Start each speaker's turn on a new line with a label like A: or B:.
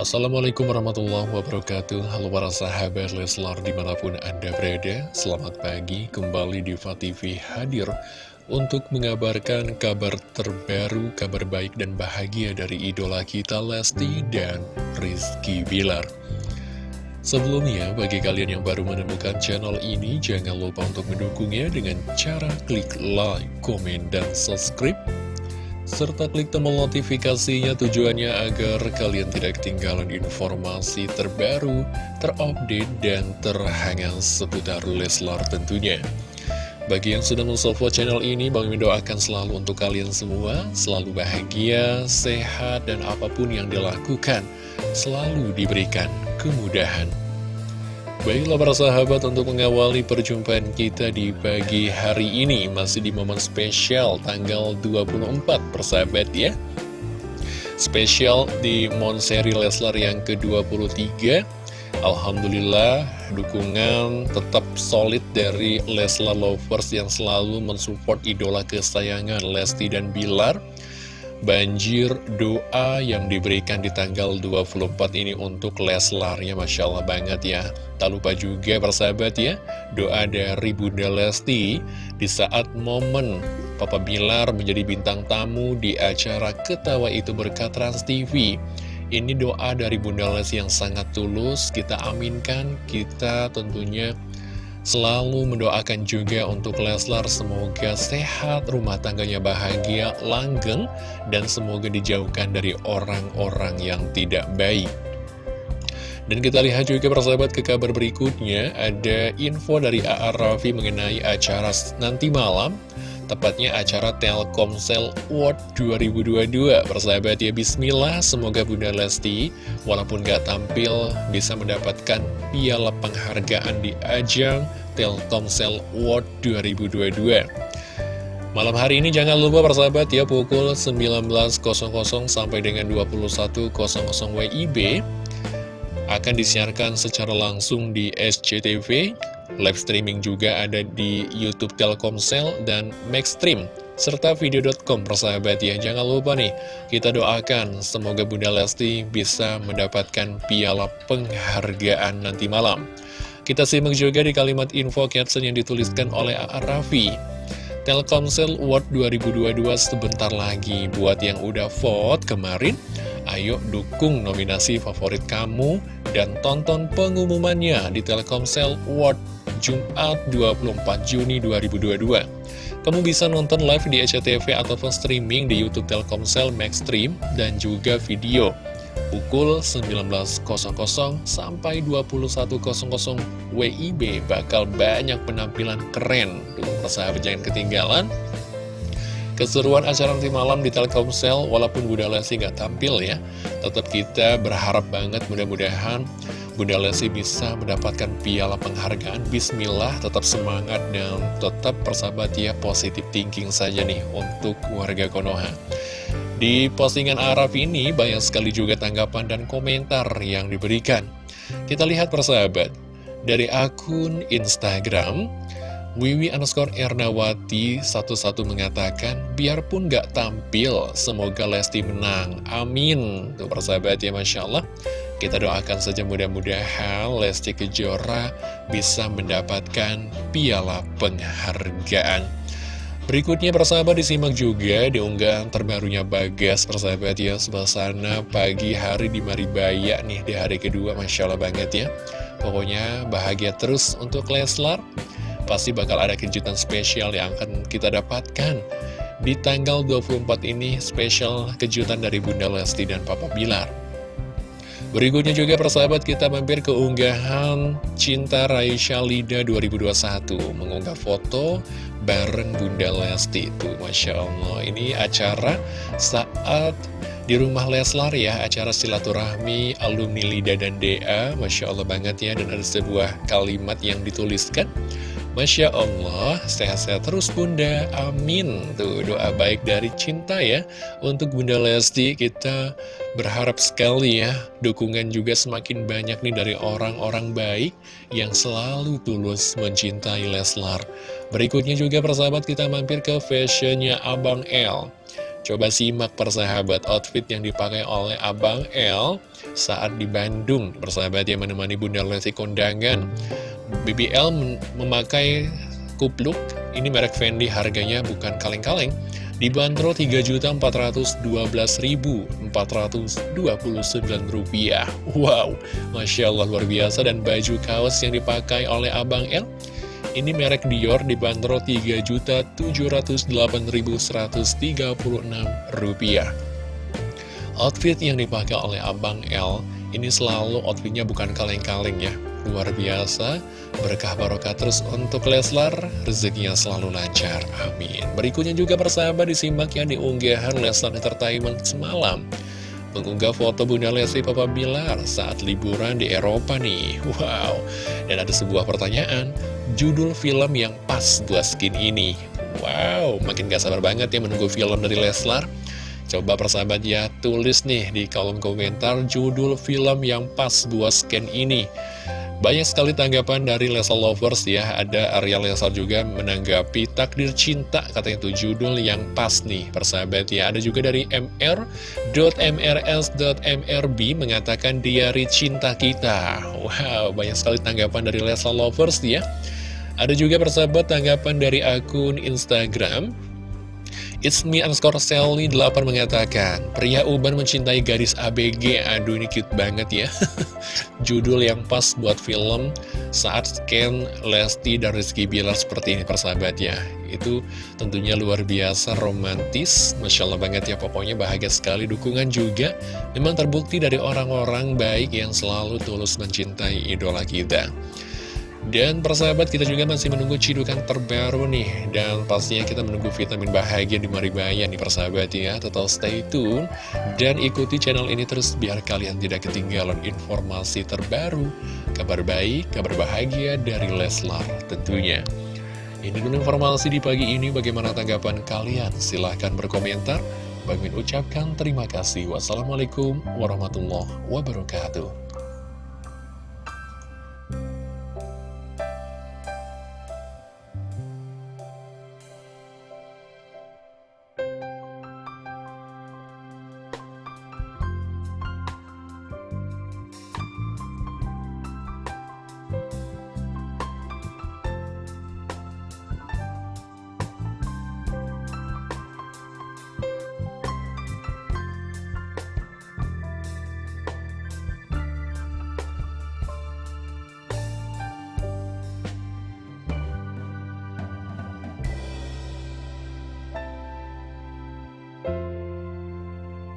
A: Assalamualaikum warahmatullahi wabarakatuh. Halo para sahabat Leslar di mana pun anda berada Selamat pagi. Kembali di TV hadir Untuk mengabarkan kabar terbaru, kabar baik dan bahagia dari idola kita Lesti dan Rizky Bilar. Sebelumnya, bagi kalian yang baru menemukan channel ini Jangan lupa untuk mendukungnya dengan cara klik like, komen, dan subscribe serta klik tombol notifikasinya tujuannya agar kalian tidak ketinggalan informasi terbaru, terupdate, dan terhangat seputar Leslar tentunya. Bagi yang sudah mensupport channel ini, Bang Mimin doakan selalu untuk kalian semua, selalu bahagia, sehat, dan apa pun yang dilakukan, selalu diberikan kemudahan. Baiklah para sahabat untuk mengawali perjumpaan kita di pagi hari ini Masih di momen spesial tanggal 24 persahabat ya. Spesial di Monseri Leslar yang ke-23 Alhamdulillah dukungan tetap solid dari Leslar Lovers yang selalu mensupport idola kesayangan Lesti dan Bilar banjir doa yang diberikan di tanggal 24 ini untuk Leslar ya Masya Allah banget ya. Tak lupa juga persahabat ya doa dari Bunda Lesti di saat momen Papa Bilar menjadi bintang tamu di acara Ketawa Itu Berkat Trans TV ini doa dari Bunda Lesti yang sangat tulus, kita aminkan, kita tentunya Selalu mendoakan juga untuk Leslar semoga sehat, rumah tangganya bahagia, langgeng, dan semoga dijauhkan dari orang-orang yang tidak baik. Dan kita lihat juga persahabat ke kabar berikutnya, ada info dari A.A. Raffi mengenai acara nanti malam tepatnya acara Telkomsel World 2022. Persahabat ya, bismillah, semoga Bunda Lesti, walaupun gak tampil, bisa mendapatkan piala penghargaan di ajang Telkomsel World 2022. Malam hari ini jangan lupa persahabat ya, pukul 19.00 sampai dengan 21.00 WIB, akan disiarkan secara langsung di SCTV Live streaming juga ada di Youtube Telkomsel dan Maxstream serta video.com persahabat ya. Jangan lupa nih, kita doakan semoga Bunda Lesti bisa mendapatkan piala penghargaan nanti malam. Kita simak juga di kalimat info caption yang dituliskan oleh. Raffi. Telkomsel World 2022 sebentar lagi buat yang udah vote kemarin ayo dukung nominasi favorit kamu dan tonton pengumumannya di Telkomsel World Jumat 24 Juni 2022. Kamu bisa nonton live di SCTV ataupun streaming di Youtube Telkomsel Max Stream dan juga video pukul 19.00 sampai 21.00 WIB bakal banyak penampilan keren. Tuh, persahabat jangan ketinggalan. Keseruan acara nanti malam di Telkomsel, walaupun Bunda Lesti nggak tampil ya, tetap kita berharap banget mudah-mudahan Bunda Lesti bisa mendapatkan piala penghargaan Bismillah, tetap semangat dan tetap persahabat ya positif thinking saja nih untuk warga Konoha Di postingan Araf ini banyak sekali juga tanggapan dan komentar yang diberikan Kita lihat persahabat Dari akun Instagram Wiwi underscore Ernawati satu-satu mengatakan, biarpun gak tampil, semoga Lesti menang. Amin. Tuh persahabat ya, Masya Allah. Kita doakan saja mudah-mudahan Lesti Kejora bisa mendapatkan piala penghargaan. Berikutnya persahabat disimak juga di unggahan terbarunya Bagas persahabat ya. Suasana pagi hari di Maribaya nih di hari kedua Masya Allah banget ya. Pokoknya bahagia terus untuk Leslar. Pasti bakal ada kejutan spesial yang akan kita dapatkan. Di tanggal 24 ini spesial kejutan dari Bunda Lesti dan Papa Bilar Berikutnya juga persahabat kita mampir ke unggahan Cinta Raisya Lida 2021 Mengunggah foto bareng Bunda Lesti itu Masya Allah. Ini acara saat di rumah Leslar ya Acara silaturahmi alumni Lida dan DA Masya Allah banget ya Dan ada sebuah kalimat yang dituliskan. Masya Allah, sehat-sehat terus Bunda, amin. Tuh doa baik dari cinta ya. Untuk Bunda Lesti kita berharap sekali ya Dukungan juga semakin banyak nih dari orang-orang baik Yang selalu tulus mencintai Leslar. Berikutnya juga persahabat kita mampir ke fashionnya Abang L. Coba simak persahabat outfit yang dipakai oleh Abang L saat di Bandung. Bersahabat yang menemani Bunda Lesti kondangan. BBL memakai kupluk. Ini merek Fendi harganya bukan kaleng-kaleng Dibanderol Rp3.412.429 Wow, Masya Allah luar biasa. Dan baju kaos yang dipakai oleh Abang L Ini merek Dior dibanderol Rp3.708.136 Outfit yang dipakai oleh Abang L Ini selalu outfitnya bukan kaleng-kaleng ya Luar biasa, berkah barokah terus untuk Leslar, rezekinya selalu lancar, amin. Berikutnya juga persahabat disimak yang diunggahan Leslar Entertainment semalam. Mengunggah foto Bunda Lesti Papa Bilar saat liburan di Eropa nih, wow. Dan ada sebuah pertanyaan, judul film yang pas buat skin ini. Wow, makin gak sabar banget ya menunggu film dari Leslar. Coba persahabat ya, tulis nih di kolom komentar judul film yang pas buat skin ini. Banyak sekali tanggapan dari Lesal Lovers ya. Ada Arya Lesal juga menanggapi Takdir Cinta Katanya itu judul yang pas nih persahabat ya Ada juga dari mr.mrs.mrb Mengatakan Diari Cinta Kita. Wow banyak sekali tanggapan dari Lesal Lovers ya. Ada juga persahabat tanggapan dari akun Instagram It's me underscore Sally 8 mengatakan Pria uban mencintai gadis ABG Aduh ini cute banget ya. Judul yang pas buat film Saat scan Lesti dan Rizky Bilar seperti ini persahabat ya. Itu tentunya luar biasa romantis. Masya Allah banget ya pokoknya bahagia sekali. Dukungan juga memang terbukti dari orang-orang baik yang selalu tulus mencintai idola kita dan persahabat kita juga masih menunggu cidukan terbaru nih. Dan pastinya kita menunggu vitamin bahagia di Maribaya nih persahabat ya. Tetap stay tune Dan ikuti channel ini terus biar kalian tidak ketinggalan informasi terbaru Kabar baik, kabar bahagia dari Leslar tentunya. Ini dulu informasi di pagi ini. Bagaimana tanggapan kalian? Silahkan berkomentar. Bagi ucapkan terima kasih. Wassalamualaikum warahmatullahi wabarakatuh